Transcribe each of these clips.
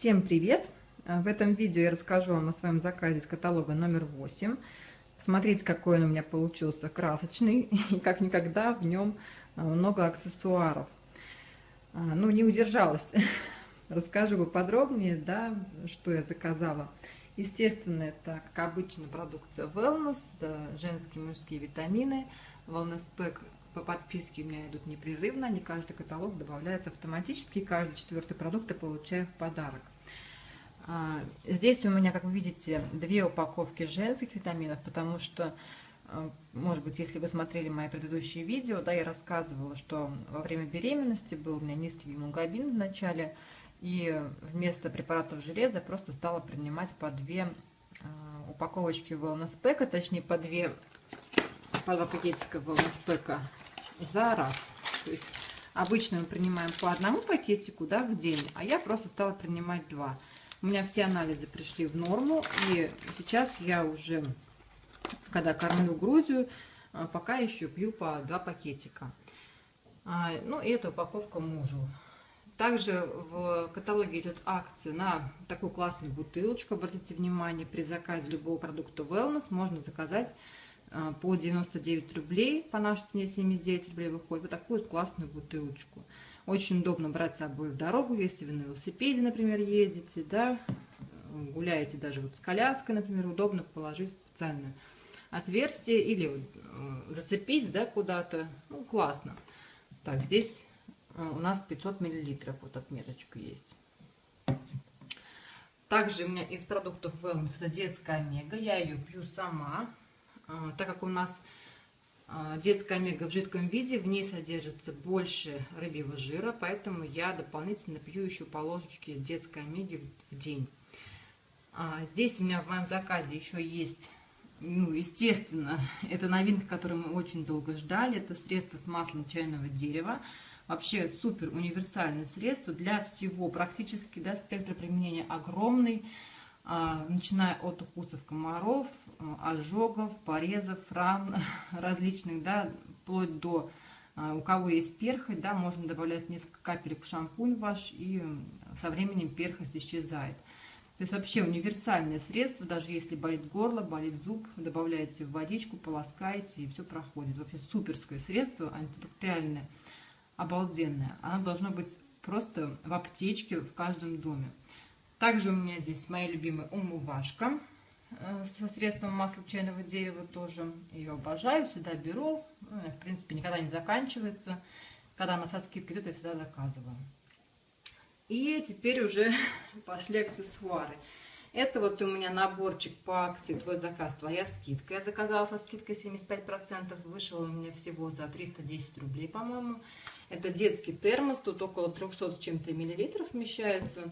Всем привет! В этом видео я расскажу вам о своем заказе из каталога номер 8. Смотрите, какой он у меня получился красочный, и как никогда в нем а, много аксессуаров. А, ну, не удержалась. Расскажу поподробнее, да, что я заказала. Естественно, это, как обычно, продукция Wellness, женские и мужские витамины, Wellness Pack по подписке у меня идут непрерывно, не каждый каталог добавляется автоматически, каждый четвертый продукт я получаю в подарок. А, здесь у меня, как вы видите, две упаковки женских витаминов, потому что, а, может быть, если вы смотрели мои предыдущие видео, да, я рассказывала, что во время беременности был у меня низкий гемоглобин в начале, и вместо препаратов железа просто стала принимать по две а, упаковочки Wellness Pack, точнее по две по два пакетика Wellness Pack за раз. То есть обычно мы принимаем по одному пакетику да, в день, а я просто стала принимать два. У меня все анализы пришли в норму, и сейчас я уже, когда кормлю грудью, а, пока еще пью по два пакетика. А, ну и эта упаковка мужу. Также в каталоге идет акция на такую классную бутылочку. Обратите внимание, при заказе любого продукта Wellness можно заказать а, по 99 рублей, по нашей цене 79 рублей выходит, вот такую вот классную бутылочку. Очень удобно брать с собой в дорогу, если вы на велосипеде, например, ездите, да, гуляете даже вот с коляской, например, удобно положить специальное отверстие или э, зацепить, да, куда-то, ну, классно. Так, здесь э, у нас 500 миллилитров, вот отметочка есть. Также у меня из продуктов Wellness это детская омега, я ее пью сама, а, так как у нас детская омега в жидком виде, в ней содержится больше рыбьего жира, поэтому я дополнительно пью еще по ложечке детской омеги в день. А, здесь у меня в моем заказе еще есть, ну, естественно, это новинка, которую мы очень долго ждали, это средство с маслом чайного дерева. Вообще супер универсальное средство для всего, практически, да, спектр применения огромный. А, начиная от укусов комаров, а, ожогов, порезов, ран различных, да, вплоть до а, у кого есть перхоть, да, можно добавлять несколько капелек в шампунь ваш, и со временем перхоть исчезает. То есть вообще универсальное средство, даже если болит горло, болит зуб, добавляете в водичку, полоскаете, и все проходит. Вообще суперское средство, антибактериальное, обалденное. Оно должно быть просто в аптечке в каждом доме. Также у меня здесь моя любимая умывашка э, со средством масла чайного дерева тоже. Ее обожаю, всегда беру. Ну, в принципе, никогда не заканчивается. Когда она со скидкой идет, я всегда заказываю. И теперь уже пошли аксессуары. Это вот у меня наборчик по акции «Твой заказ, твоя скидка». Я заказала со скидкой 75%, вышел у меня всего за 310 рублей, по-моему. Это детский термос, тут около 300 с чем-то миллилитров вмещается.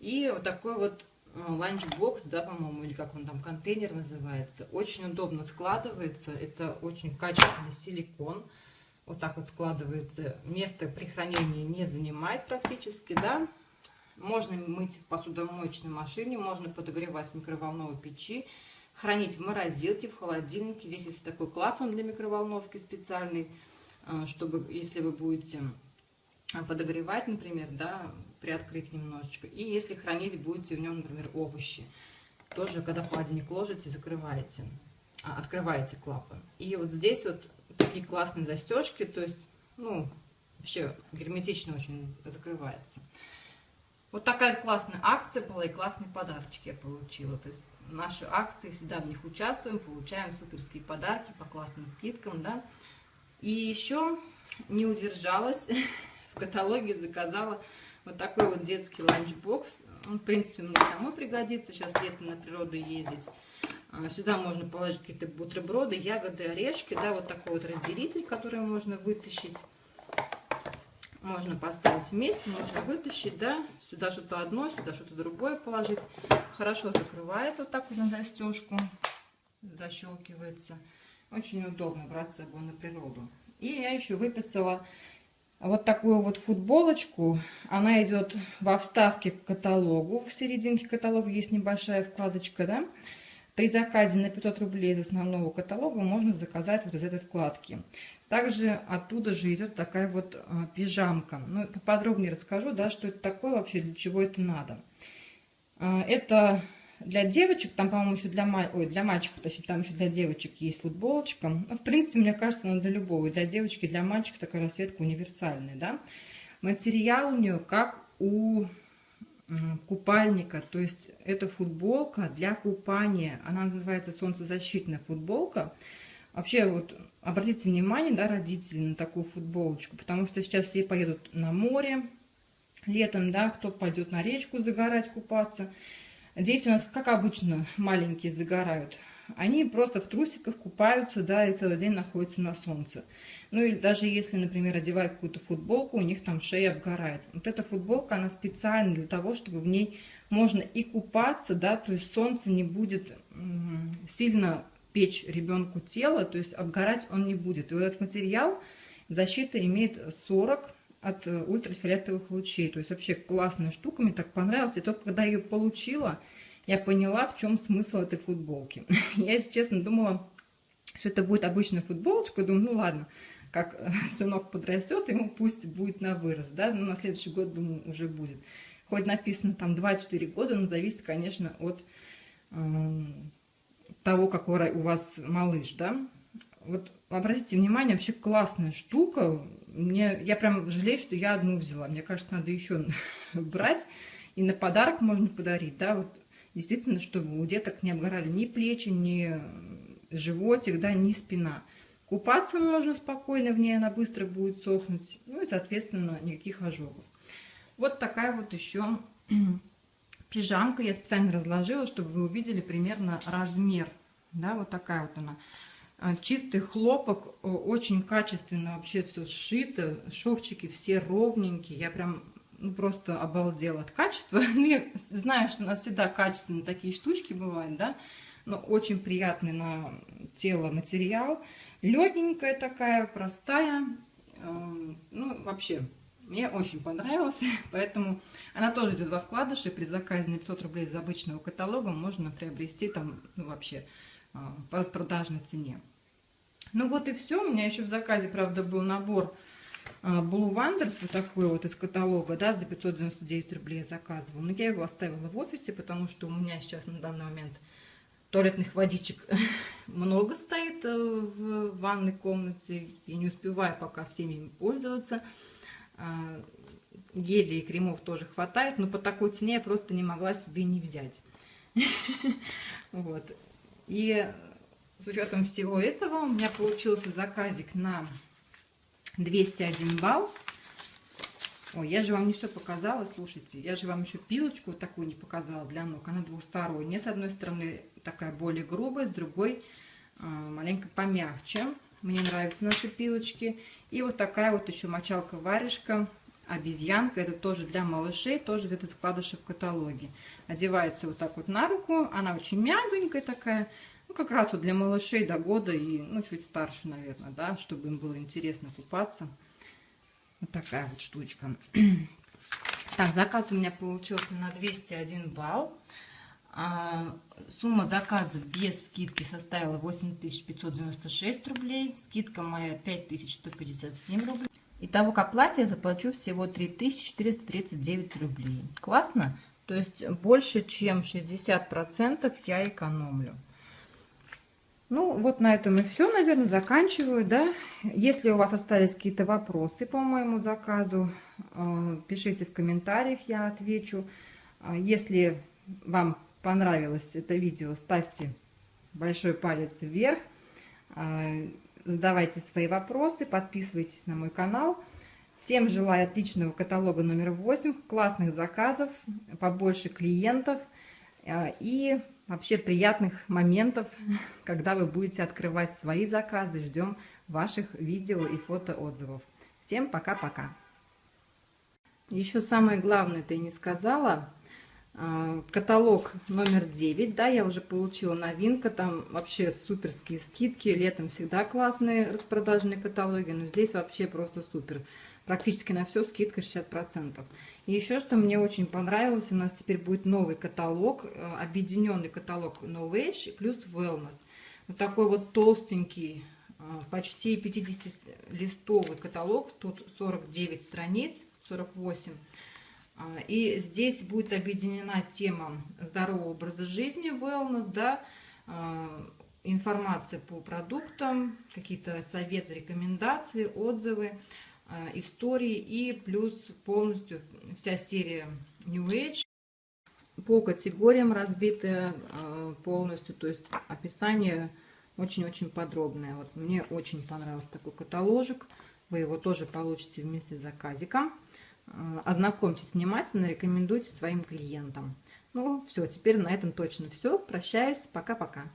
И вот такой вот э, ланчбокс, да, по-моему, или как он там, контейнер называется. Очень удобно складывается, это очень качественный силикон. Вот так вот складывается, место при хранении не занимает практически, да. Можно мыть в посудомоечной машине, можно подогревать в микроволновой печи, хранить в морозилке, в холодильнике. Здесь есть такой клапан для микроволновки специальный, э, чтобы, если вы будете подогревать, например, да, приоткрыть немножечко. И если хранить будете в нем, например, овощи, тоже, когда в холодильник ложите, закрываете, а, открываете клапан. И вот здесь вот такие классные застежки, то есть, ну, вообще герметично очень закрывается. Вот такая классная акция была и классный подарочек я получила. То есть наши акции, всегда в них участвуем, получаем суперские подарки по классным скидкам, да. И еще не удержалась в каталоге заказала вот такой вот детский ланчбокс. Он, в принципе, мне самой пригодится. Сейчас лето на природу ездить. А, сюда можно положить какие-то бутерброды, ягоды, орешки. Да, вот такой вот разделитель, который можно вытащить. Можно поставить вместе, можно вытащить, да. Сюда что-то одно, сюда что-то другое положить. Хорошо закрывается вот так вот на застежку. Защелкивается. Очень удобно брать с собой на природу. И я еще выписала вот такую вот футболочку. Она идет во вставке к каталогу. В серединке каталога есть небольшая вкладочка, да. При заказе на 500 рублей из основного каталога можно заказать вот из этой вкладки. Также оттуда же идет такая вот а, пижамка. Ну, поподробнее расскажу, да, что это такое вообще, для чего это надо. А, это для девочек, там, по-моему, еще для, ой, для мальчиков, точнее, там еще для девочек есть футболочка. Ну, в принципе, мне кажется, она для любого. И для девочки, и для мальчика такая расцветка универсальная, да. Материал у нее как у купальника, то есть это футболка для купания. Она называется солнцезащитная футболка. Вообще, вот обратите внимание, да, родители, на такую футболочку, потому что сейчас все поедут на море летом, да, кто пойдет на речку загорать, купаться. Дети у нас, как обычно, маленькие загорают. Они просто в трусиках купаются, да, и целый день находятся на солнце. Ну и даже если, например, одевают какую-то футболку, у них там шея обгорает. Вот эта футболка, она специальна для того, чтобы в ней можно и купаться, да, то есть солнце не будет сильно печь ребенку тело, то есть обгорать он не будет. И вот этот материал защита имеет 40 от э, ультрафиолетовых лучей. То есть вообще классная штука, мне так понравилась. И только когда ее получила, я поняла, в чем смысл этой футболки. Я, если честно, думала, что это будет обычная футболочка. Думаю, ну ладно, как сынок подрастет, ему пусть будет на вырос, да, но на следующий год, думаю, уже будет. Хоть написано там 2-4 года, но зависит, конечно, от э, того, какой у вас малыш, да. Вот обратите внимание, вообще классная штука, мне, я прям жалею, что я одну взяла. Мне кажется, надо еще брать. И на подарок можно подарить, да, вот действительно, чтобы у деток не обгорали ни плечи, ни животик, да, ни спина. Купаться можно спокойно в ней, она быстро будет сохнуть. Ну и, соответственно, никаких ожогов. Вот такая вот еще пижамка. Я специально разложила, чтобы вы увидели примерно размер. Да, вот такая вот она. А, чистый хлопок, очень качественно вообще все сшито, шовчики все ровненькие, я прям ну, просто обалдела от качества. Ну, я знаю, что у нас всегда качественные такие штучки бывают, да, но очень приятный на тело материал. Легенькая такая, простая, эм, ну, вообще, мне очень понравилось, поэтому она тоже идет во вкладыше. При заказе на 500 рублей из обычного каталога можно приобрести там, ну, вообще, э, по распродажной цене. Ну вот и все. У меня еще в заказе, правда, был набор а, Blue Wonders, вот такой вот из каталога, да, за 599 рублей я заказывала. Но я его оставила в офисе, потому что у меня сейчас на данный момент туалетных водичек много стоит э, в ванной комнате. Я не успеваю пока всеми ими пользоваться. А, гелей и кремов тоже хватает, но по такой цене я просто не могла себе не взять. Вот. И с учетом всего этого у меня получился заказик на 201 балл. Ой, я же вам не все показала, слушайте. Я же вам еще пилочку такую не показала для ног. Она двухсторонняя. С одной стороны такая более грубая, с другой э, маленько помягче. Мне нравятся наши пилочки. И вот такая вот еще мочалка-варежка обезьянка. Это тоже для малышей, тоже где-то складыша в каталоге. Одевается вот так вот на руку. Она очень мягонькая такая. Ну, как раз вот для малышей до года и, ну, чуть старше, наверное, да, чтобы им было интересно купаться. Вот такая вот штучка. Так, заказ у меня получился на 201 балл. А, сумма заказа без скидки составила 8596 рублей. Скидка моя 5157 рублей. Итого к оплате я заплачу всего 3439 рублей. Классно? То есть больше чем 60% я экономлю. Ну, вот на этом и все, наверное, заканчиваю, да. Если у вас остались какие-то вопросы по моему заказу, э, пишите в комментариях, я отвечу. А если вам понравилось это видео, ставьте большой палец вверх, э, задавайте свои вопросы, подписывайтесь на мой канал. Всем желаю отличного каталога номер 8, классных заказов, побольше клиентов э, и вообще приятных моментов, когда вы будете открывать свои заказы. Ждем ваших видео и фотоотзывов. Всем пока-пока. Еще самое главное, ты не сказала. А, каталог номер 9, да, я уже получила новинка, там вообще суперские скидки, летом всегда классные распродажные каталоги, но здесь вообще просто супер практически на все скидка 60%. И еще что мне очень понравилось, у нас теперь будет новый каталог, э, объединенный каталог No Age плюс Wellness. Вот такой вот толстенький, э, почти 50-листовый каталог, тут 49 страниц, 48. А, и здесь будет объединена тема здорового образа жизни, wellness, да, а, информация по продуктам, какие-то советы, рекомендации, отзывы, а, истории и плюс полностью вся серия New Age по категориям разбиты полностью, то есть описание очень-очень подробное. Вот мне очень понравился такой каталожик. Вы его тоже получите вместе с заказиком. Э, ознакомьтесь внимательно, рекомендуйте своим клиентам. Ну, все, теперь на этом точно все. Прощаюсь. Пока-пока.